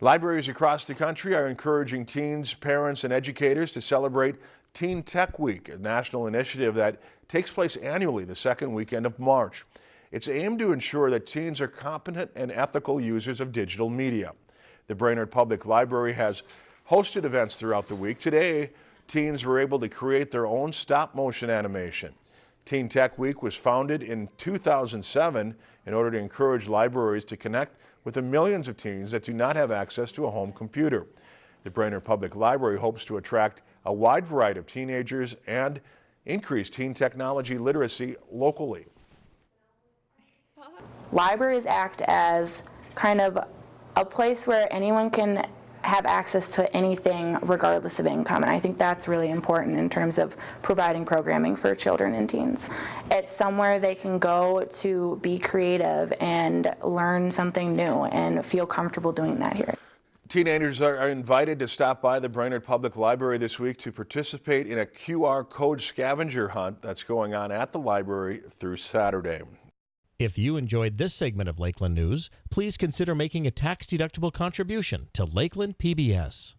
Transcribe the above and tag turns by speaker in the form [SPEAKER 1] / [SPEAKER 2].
[SPEAKER 1] Libraries across the country are encouraging teens, parents, and educators to celebrate Teen Tech Week, a national initiative that takes place annually the second weekend of March. It's aimed to ensure that teens are competent and ethical users of digital media. The Brainerd Public Library has hosted events throughout the week. Today, teens were able to create their own stop motion animation. Teen Tech Week was founded in 2007 in order to encourage libraries to connect with the millions of teens that do not have access to a home computer. The Brainerd Public Library hopes to attract a wide variety of teenagers and increase teen technology literacy locally.
[SPEAKER 2] Libraries act as kind of a place where anyone can have access to anything regardless of income and I think that's really important in terms of providing programming for children and teens. It's somewhere they can go to be creative and learn something new and feel comfortable doing that here.
[SPEAKER 1] Teenagers are invited to stop by the Brainerd Public Library this week to participate in a QR code scavenger hunt that's going on at the library through Saturday.
[SPEAKER 3] If you enjoyed this segment of Lakeland News, please consider making a tax-deductible contribution to Lakeland PBS.